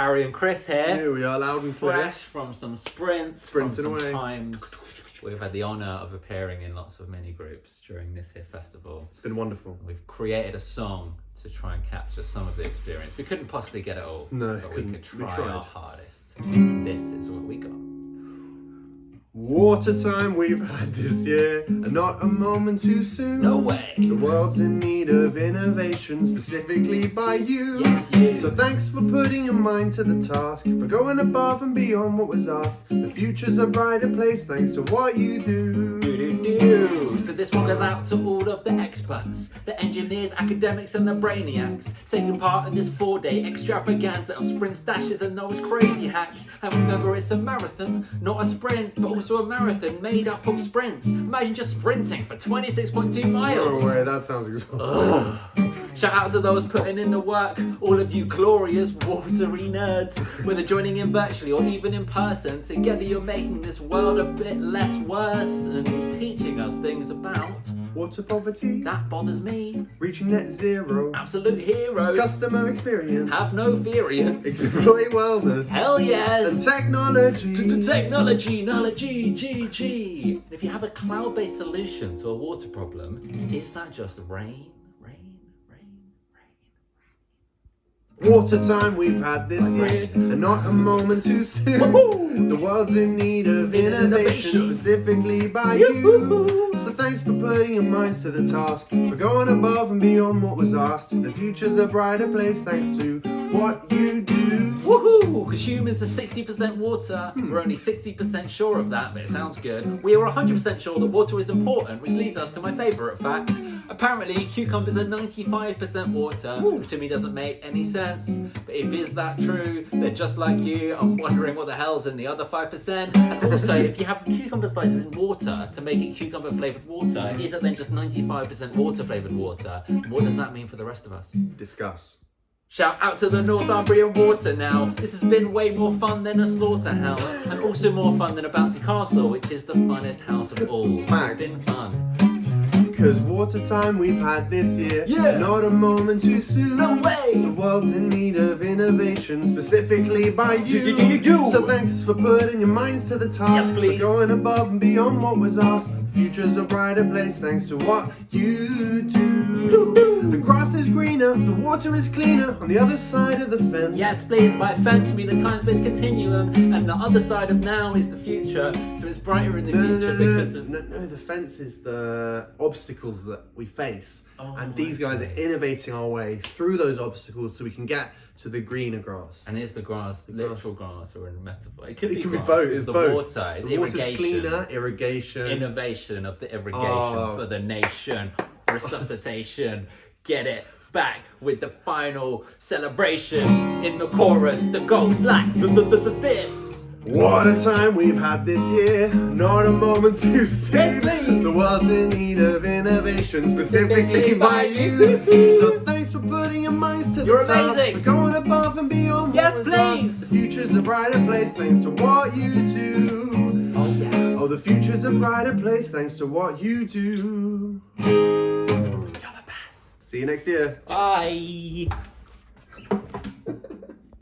Harry and Chris here. Here we are, loud and clear. Fresh from some sprints, Sprinting from some away. times. We've had the honour of appearing in lots of mini groups during this here festival. It's been wonderful. We've created a song to try and capture some of the experience. We couldn't possibly get it all, No, but we couldn't. could We try tried. our hardest. This is what we got. Water time we've had this year, and not a moment too soon. No way. The world's in need of innovation, specifically by you. Yes, you. So thanks for putting your mind to the task, for going above and beyond what was asked. The future's a brighter place thanks to what you do. Do-do-do. So this one goes out to all of the experts, the engineers, academics and the brainiacs taking part in this four-day extravaganza of sprint stashes and those crazy hacks. And remember it's a marathon, not a sprint, but also a marathon made up of sprints. Imagine just sprinting for 26.2 No miles. way, that sounds exhausting. Shout out to those putting in the work, all of you glorious watery nerds. Whether joining in virtually or even in person, together you're making this world a bit less worse and teaching us things about Water poverty, that bothers me. reaching net zero, Absolute heroes. customer experience, Have no variance. employee wellness, Hell yes, and technology. Technology, knowledge, G, G. If you have a cloud-based solution to a water problem, is that just rain, rain, rain? Water time we've had this year, and not a moment too soon. The world's in need of innovation, specifically by you. So thanks for putting your minds to the task, for going above and beyond what was asked. The future's a brighter place thanks to what you do. Woohoo! Because humans are 60% water. We're only 60% sure of that, but it sounds good. We are 100% sure that water is important, which leads us to my favourite fact. Apparently, cucumbers are 95% water, which to me doesn't make any sense. But if is that true, then just like you, I'm wondering what the hell's in the other 5%. And also, if you have cucumber slices in water to make it cucumber flavoured water, is it then just 95% water flavoured water? And what does that mean for the rest of us? Discuss. Shout out to the Northumbrian Water now. This has been way more fun than a slaughterhouse, and also more fun than a bouncy castle, which is the funnest house of all. Facts. Cause water time we've had this year, Yeah. not a moment too soon. No way. The world's in need of innovation, specifically by you. You, you, you, you. So thanks for putting your minds to the task, Yes, please. for going above and beyond what was asked. The future's a brighter place thanks to what you do. The grass is greener, the water is cleaner on the other side of the fence. Yes, please. By fence we mean the time-space continuum, and the other side of now is the future. So it's brighter in the No, future no, no, because of. no, no, the fence is the obstacles that we face. Oh, and these guys are innovating our way through those obstacles so we can get to the greener grass. And is the grass grass. literal grass or a metaphor? It could It be could be both. It's It's the both. water. It's the water's cleaner, irrigation. innovation of the irrigation Oh. for the nation, resuscitation, get it back with the final celebration in the chorus that goes like th- th- th- th- this. What a time we've had this year, not a moment too soon. Yes. The world's in need of innovation, specifically by you. So thanks for putting your minds to the You're task, amazing. for going above and beyond Yes, was asked. please. The future's a brighter place thanks to what you do. Oh. The future's a brighter place thanks to what you do. You're the best. See you next year. Bye.